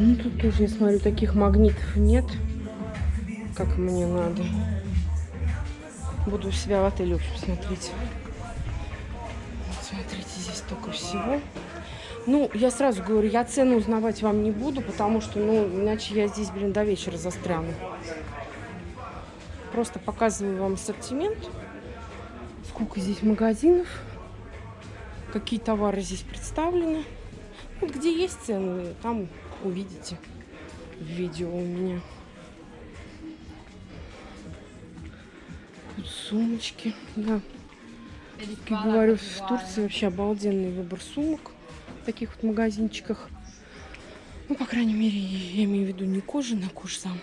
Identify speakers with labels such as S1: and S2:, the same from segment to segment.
S1: ну тут тоже, я смотрю, таких магнитов нет, как мне надо. Буду у себя в отеле, в общем, смотреть. Смотрите, здесь столько всего. Ну, я сразу говорю, я цену узнавать вам не буду, потому что, ну, иначе я здесь, блин, до вечера застряну. Просто показываю вам ассортимент. Сколько здесь магазинов. Какие товары здесь представлены. Вот где есть цены, там увидите в видео у меня. Тут сумочки, да. Как говорю, в Турции вообще обалденный выбор сумок в таких вот магазинчиках. Ну, по крайней мере, я имею в виду не кожаный, а кожзам.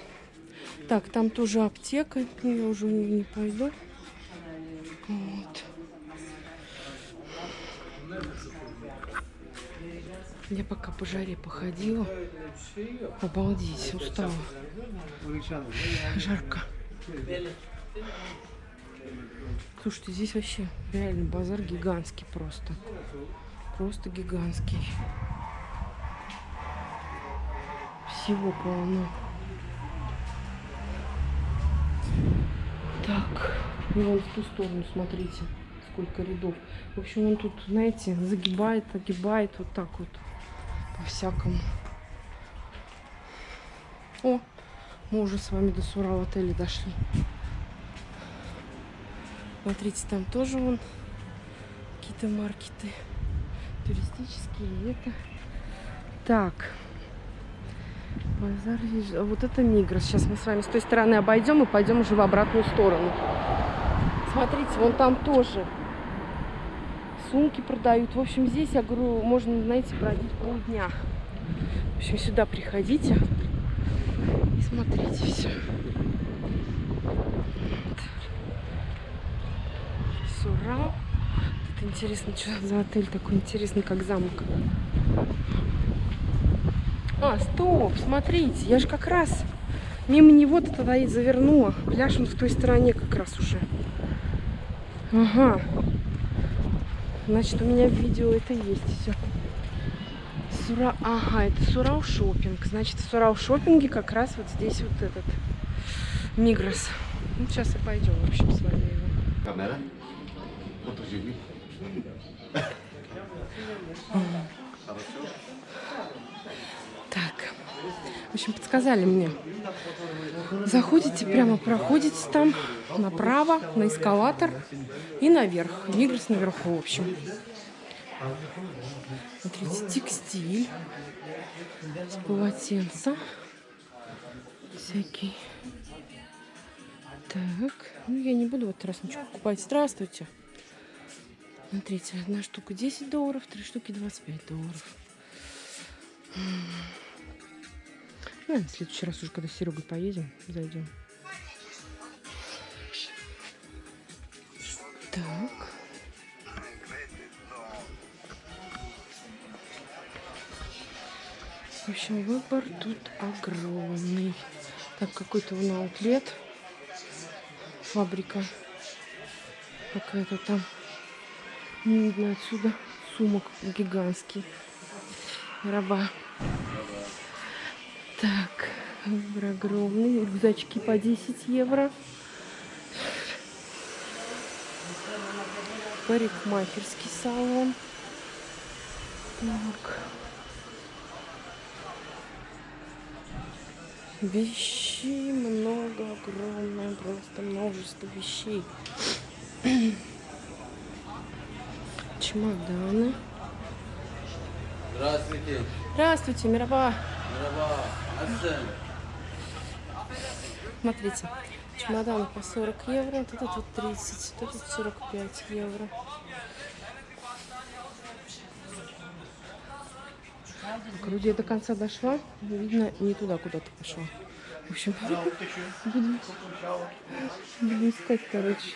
S1: Так, там тоже аптека, я уже не пойду. Я пока по жаре походила. Обалдеть, устала. Жарко. Слушайте, здесь вообще реально базар гигантский просто. Просто гигантский. Всего полно. Так, и вон в ту сторону, смотрите, сколько рядов. В общем, он тут, знаете, загибает, огибает вот так вот по-всякому. О, мы уже с вами до Сурал отеля дошли. Смотрите, там тоже вон какие-то маркеты туристические. Это так. Базар а Вот это Мигрос. Сейчас мы с вами с той стороны обойдем и пойдем уже в обратную сторону. Смотрите, вон там тоже сумки продают. В общем, здесь, я говорю, можно, знаете, бродить полдня. В общем, сюда приходите и смотрите все. Сурал. Это интересно, что за отель такой интересный, как замок. А, стоп, смотрите, я же как раз мимо него-то тогда и завернула. Пляж он в той стороне как раз уже. Ага. Значит, у меня в видео это есть все. Сура... Ага, это Сурал шопинг. Значит, в Сурал шопинге как раз вот здесь вот этот Мигрос. Ну, сейчас и пойдем, в общем, с вами его. Камера? Общем, подсказали мне. Заходите прямо, проходите там направо, на эскалатор и наверх. Мигрос наверху, в общем. Смотрите, текстиль. С полотенца. Всякий. Так, ну я не буду в этот раз ничего покупать. Здравствуйте. Смотрите, одна штука 10 долларов, три штуки 25 долларов. Ну, в следующий раз уже, когда с Серегой поедем, зайдем. Так. В общем, выбор тут огромный. Так, какой-то он аутлет. Фабрика. Какая-то там. Не видно отсюда. Сумок гигантский. Раба. Выбор огромный. Рюкзачки по 10 евро. Парикмахерский салон. Так. Вещей много, огромное, просто множество вещей. Чемоданы.
S2: Здравствуйте.
S1: Здравствуйте, Мирова.
S2: Мирова.
S1: Смотрите, чемодан по 40 евро, вот этот вот 30, вот этот 45 евро. Груди до конца дошла, видно, не туда куда-то пошла. В общем, буду, буду искать, короче.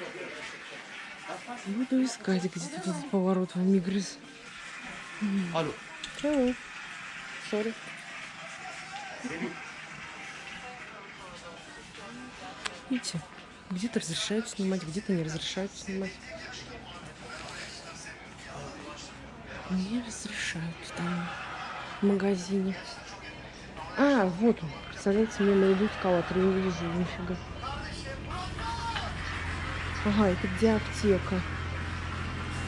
S1: Буду искать, где тут этот поворот в Мигрис.
S2: Алло.
S1: Чего? Сори. Видите, где-то разрешают снимать, где-то не разрешают снимать. Не разрешают там в магазине. А, вот он. Представляете, мимо идут эскалатор, не вижу нифига. Ага, это где аптека?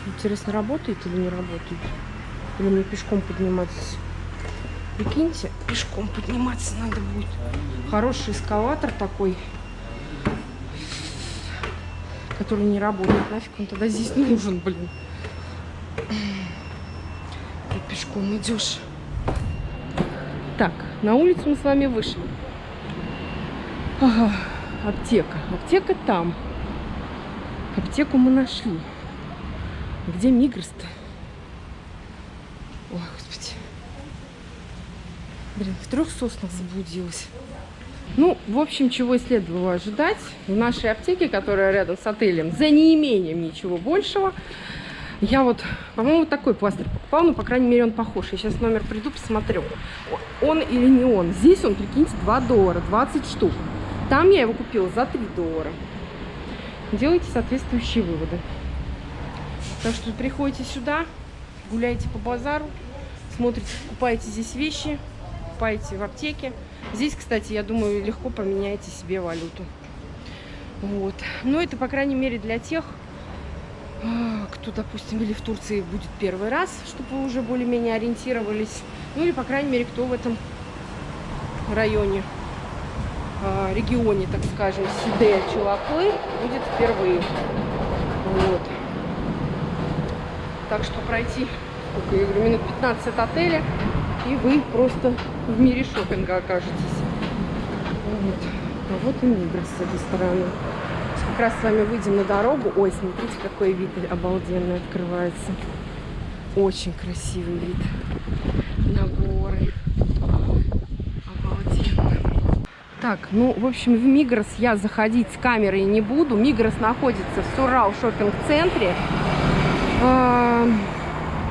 S1: Интересно, работает или не работает? Или мне пешком подниматься? Прикиньте, пешком подниматься надо будет. Хороший эскалатор такой, который не работает. Нафиг он тогда здесь нужен, блин. Ты пешком идешь. Так, на улицу мы с вами вышли. Ага, аптека. Аптека там. Аптеку мы нашли. Где Мигрос-то? Ой, господи. Блин, в трех соснах заблудилась. Ну, в общем, чего и следовало ожидать. В нашей аптеке, которая рядом с отелем, за неимением ничего большего, я вот, по-моему, такой пластырь покупала, ну, по крайней мере, он похож. Я сейчас номер приду, посмотрю, он или не он. Здесь он, прикиньте, 2 доллара, 20 штук. Там я его купила за 3 доллара. Делайте соответствующие выводы. Так что приходите сюда, гуляете по базару, смотрите, покупаете здесь вещи, покупаете в аптеке. Здесь, кстати, я думаю, легко поменяете себе валюту. Вот. Но это, по крайней мере, для тех, а, кто, допустим, или в Турции будет первый раз, чтобы вы уже более-менее ориентировались. Ну или, по крайней мере, кто в этом районе, а, регионе, так скажем, Сиде, Чулаклы, будет впервые. Вот. Так что пройти, сколько я говорю, минут 15 от отеля, и вы просто в мире шопинга окажетесь. Вот. А вот и Мигрос с этой стороны. Как раз с вами выйдем на дорогу. Ой, смотрите, какой вид обалденный открывается. Очень красивый вид на горы. Так, ну, в общем, в Мигрос я заходить с камерой не буду. Мигрос находится в Сурал шопинг-центре.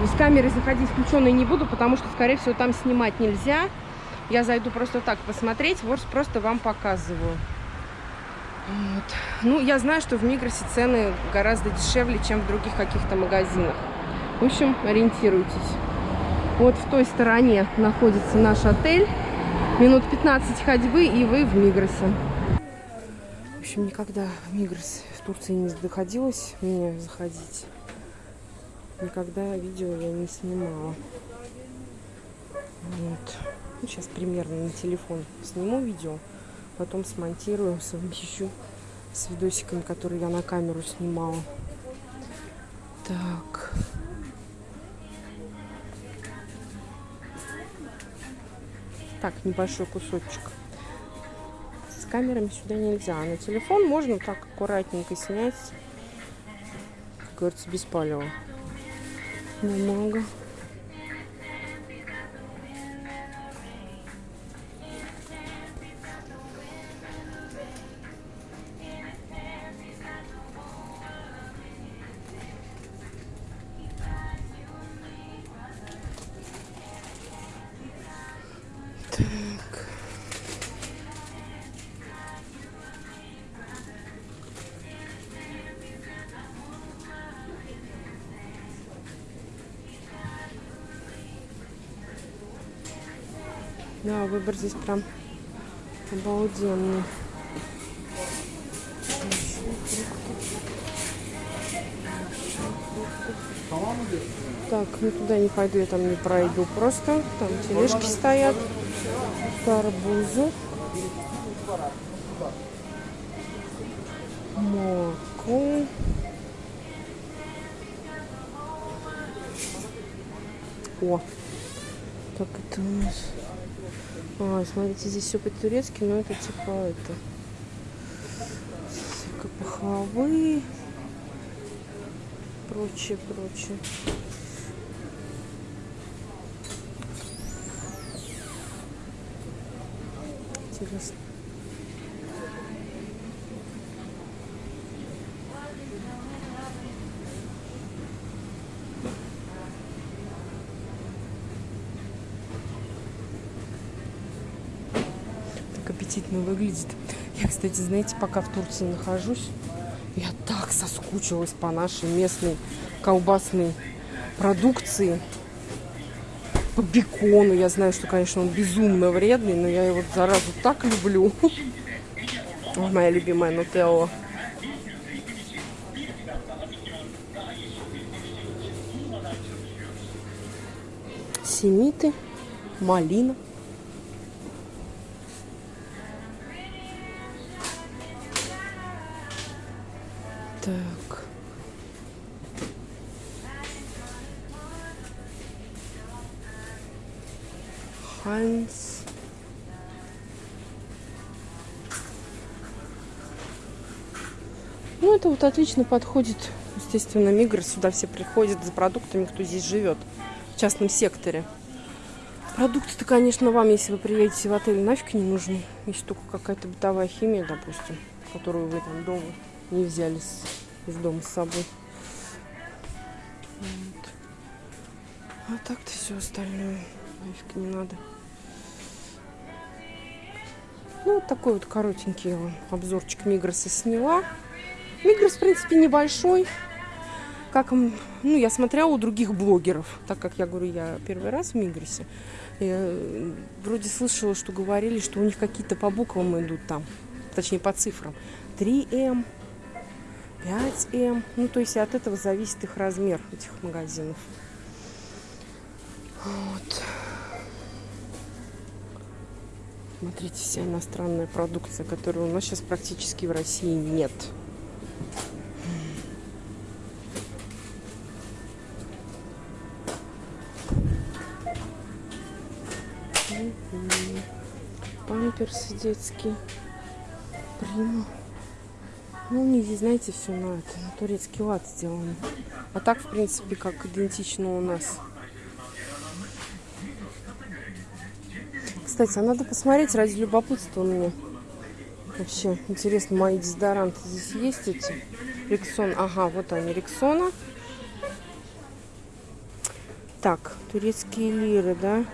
S1: С камерой заходить включенной не буду, потому что, скорее всего, там снимать нельзя. Я зайду просто так посмотреть, вот просто вам показываю. Вот. Ну, я знаю, что в Мигросе цены гораздо дешевле, чем в других каких-то магазинах. В общем, ориентируйтесь. Вот в той стороне находится наш отель. Минут 15 ходьбы, и вы в Мигросе. В общем, никогда в Мигрос в Турции не доходилось мне заходить. Никогда видео я не снимала. Вот. Ну, сейчас примерно на телефон сниму видео потом смонтирую, совмещу с видосиками, которые я на камеру снимала. Так. Так, небольшой кусочек. С камерами сюда нельзя. А на телефон можно так аккуратненько снять. Как говорится, без палева. no mango. Mm-hmm. Да, выбор здесь прям обалденный. Так, ну туда не пойду, я там не пройду просто. Там тележки стоят, карбузы, молоко. О, как это у нас? А, смотрите, здесь все по-турецки, но это типа это пахлавы, прочее, прочее. Интересно. Аппетитно выглядит. Я, кстати, знаете, пока в Турции нахожусь, я так соскучилась по нашей местной колбасной продукции. По бекону. Я знаю, что, конечно, он безумно вредный, но я его, заразу, так люблю. Моя любимая нутелла. Семиты, малина. Так. Хайнс. Ну, это вот отлично подходит. Естественно, Мигр сюда все приходят за продуктами, кто здесь живет. В частном секторе. Продукты-то, конечно, вам, если вы приедете в отель, нафиг не нужны. Если только какая-то бытовая химия, допустим, которую вы там дома не взяли с, из дома с собой. Вот. А так-то все остальное нафиг не надо. Ну, вот такой вот коротенький обзорчик Мигроса сняла. Мигрос, в принципе, небольшой. Как, ну, я смотрела у других блогеров, так как я говорю, я первый раз в Мигросе. Я э, вроде слышала, что говорили, что у них какие-то по буквам идут там, точнее по цифрам. 3М, 5М. Ну, то есть от этого зависит их размер, этих магазинов. Вот. Смотрите, вся иностранная продукция, которой у нас сейчас практически в России нет. Памперсы детские. Прима. Ну, них здесь, знаете, все на это, на турецкий лад сделано. А так, в принципе, как идентично у нас. Кстати, а надо посмотреть ради любопытства у меня. Вообще, интересно, мои дезодоранты здесь есть эти? Рексон. Ага, вот они, Рексона. Так, турецкие лиры, да?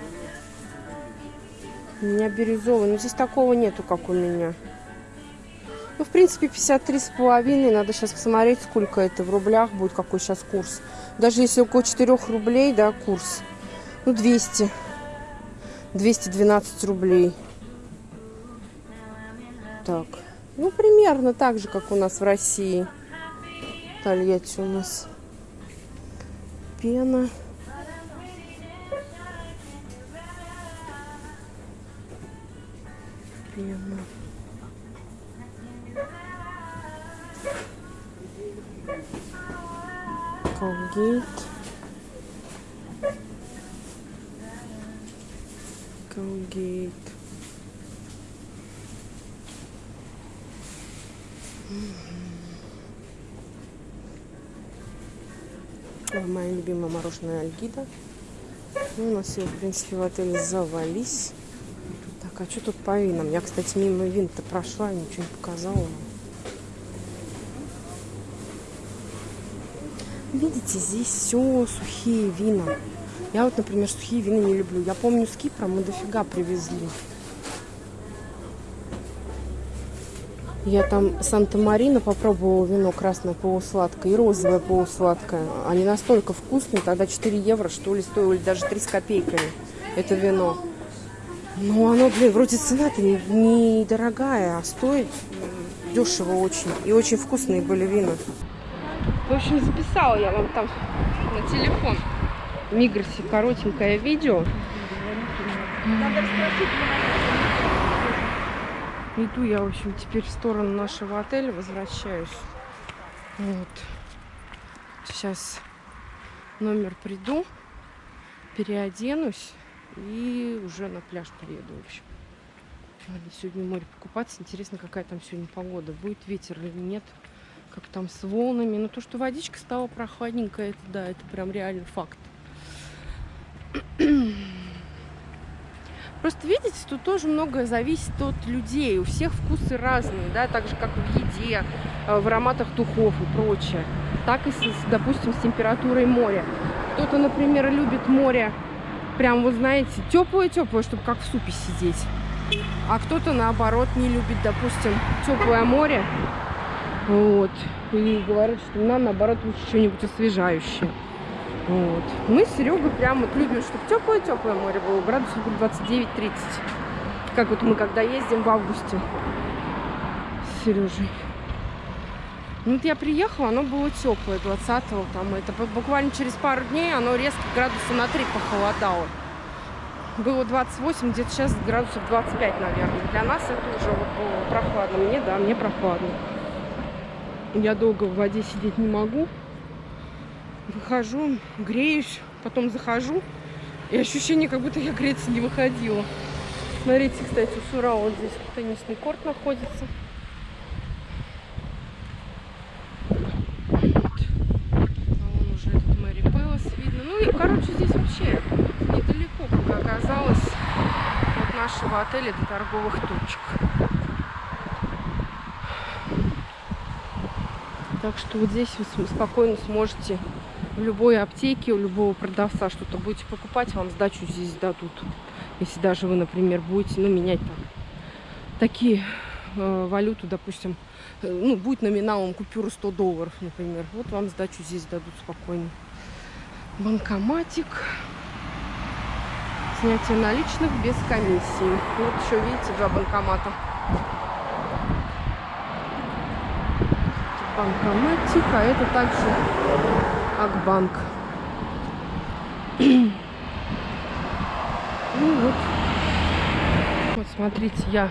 S1: У меня бирюзовый. Но здесь такого нету, как у меня. Ну, в принципе, 53 с половиной. Надо сейчас посмотреть, сколько это в рублях будет, какой сейчас курс. Даже если около 4 рублей, да, курс. Ну, 200. 212 рублей. Так. Ну, примерно так же, как у нас в России. Тольятти у нас пена. Пена. Колгейт. Колгейт. Моя любимая мороженое Альгида. Ну, у нас все, в принципе, в отеле завались. Так, а что тут по винам? Я, кстати, мимо вин-то прошла, ничего не показала. Видите, здесь все сухие вина. Я вот, например, сухие вина не люблю. Я помню, с Кипра мы дофига привезли. Я там Санта-Марина попробовала вино красное полусладкое и розовое полусладкое. Они настолько вкусные, тогда 4 евро, что ли, стоили даже 3 с копейками это вино. Но оно, блин, вроде цена-то не- недорогая, а стоит дешево очень. И очень вкусные были вина. В общем, записала я вам там на телефон в Мигросе коротенькое видео. Иду я, в общем, теперь в сторону нашего отеля, возвращаюсь. Вот. Сейчас номер приду, переоденусь и уже на пляж приеду, в общем. Надо сегодня море покупаться. Интересно, какая там сегодня погода. Будет ветер или нет. Как там с волнами. Но то, что водичка стала прохладненькая, это да, это прям реально факт. Просто видите, тут тоже многое зависит от людей. У всех вкусы разные, да, так же как в еде, э, в ароматах духов и прочее. Так и, с, допустим, с температурой моря. Кто-то, например, любит море прям, вы знаете, теплое-теплое, чтобы как в супе сидеть. А кто-то, наоборот, не любит, допустим, теплое море. Вот. И говорят, что нам, наоборот, лучше что-нибудь освежающее. Вот. Мы с Серегой прям вот любим, чтобы теплое-теплое море было, градусов 29-30. Как вот мы когда ездим в августе с Сережей. Ну, вот я приехала, оно было теплое, 20-го там. Это буквально через пару дней оно резко градуса на 3 похолодало. Было 28, где-то сейчас градусов 25, наверное. Для нас это уже вот было прохладно. Мне, да, мне прохладно. Я долго в воде сидеть не могу. Выхожу, греюсь, потом захожу. И ощущение, как будто я греться не выходила. Смотрите, кстати, у Сура вот здесь теннисный корт находится. Ну и, короче, здесь вообще недалеко, как оказалось, от нашего отеля до торговых точек. Так что вот здесь вы спокойно сможете в любой аптеке, у любого продавца что-то будете покупать, вам сдачу здесь дадут. Если даже вы, например, будете ну, менять там такие э, валюту, допустим, э, ну, будет номиналом купюру 100 долларов, например. Вот вам сдачу здесь дадут спокойно банкоматик. Снятие наличных без комиссии. Вот еще, видите, два банкомата. Банкоматик, а это также Акбанк. Ну вот. Вот смотрите, я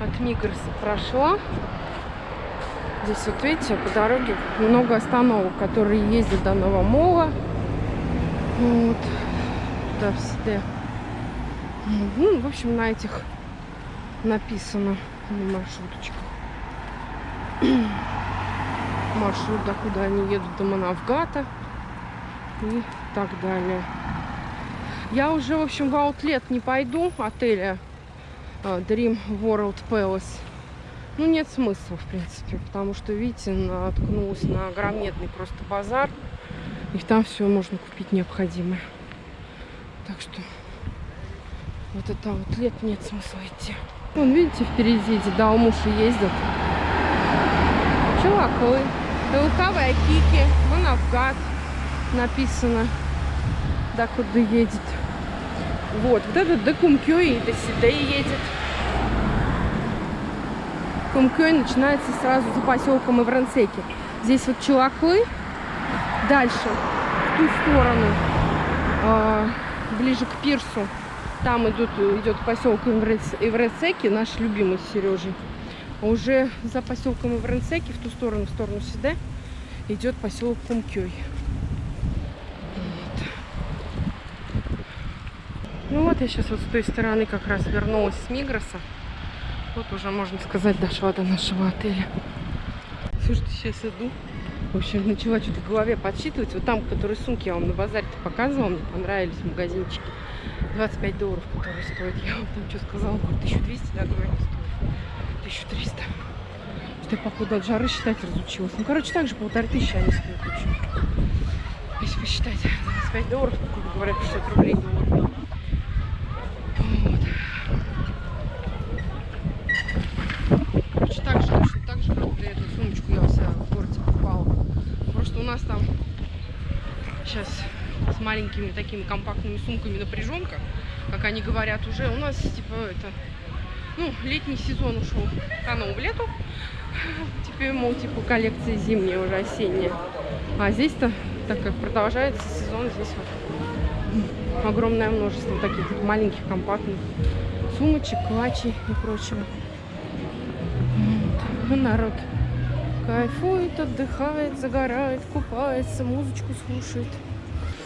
S1: от Мигроса прошла. Здесь вот видите, по дороге много остановок, которые ездят до Новомола. Вот. Да, все. Ну, в общем, на этих написано на маршруточках. Маршрут, до куда они едут, до Манавгата и так далее. Я уже, в общем, в аутлет не пойду отеля uh, Dream World Palace. Ну, нет смысла, в принципе, потому что, видите, наткнулась на громадный просто базар. И там все можно купить необходимое. Так что вот это вот лет нет смысла идти. Вон, видите, впереди эти Далмуши ездят. Чувакой. Лукавая Кики. Вон написано. Да, куда едет. Вот, вот этот до Кумкёи, до Сидей едет. Кумкёй начинается сразу за поселком Иврансеки. Здесь вот Чулаклы, Дальше, в ту сторону, э, ближе к пирсу, там идут, идет поселок Иврецеки, наш любимый с Сережей. Уже за поселком Ивренсеки, в ту сторону, в сторону Сиде, идет поселок Кумкёй. Вот. Ну вот я сейчас вот с той стороны как раз вернулась с Мигроса. Вот уже, можно сказать, дошла до нашего отеля. Слушайте, сейчас иду. В общем, начала что-то в голове подсчитывать. Вот там, которые сумки я вам на базаре-то показывала, мне понравились магазинчики. 25 долларов, которые стоят. Я вам там что сказала? 1200, да, говорю, стоит. 1300. Что я, походу, от жары считать разучилась. Ну, короче, так же полторы тысячи они стоят. Общем. Если посчитать, 25 долларов, грубо говоря, 50 рублей доллар. Вот. Короче, так же, точно так же, как эту сумочку я себя в городе покупала что у нас там сейчас с маленькими такими компактными сумками напряженка, как они говорят уже. У нас типа это, ну, летний сезон ушел канул в лету. Теперь, мол, типа коллекция зимняя, уже осенняя. А здесь-то, так как продолжается сезон, здесь вот огромное множество таких вот маленьких компактных сумочек, клатчей и прочего. Вот. Ну, народ Кайфует, отдыхает, загорает, купается, музычку слушает.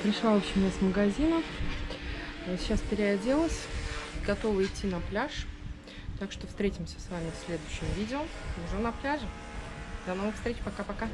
S1: Пришла, в общем, я с магазина. Сейчас переоделась. Готова идти на пляж. Так что встретимся с вами в следующем видео. Уже на пляже. До новых встреч. Пока-пока.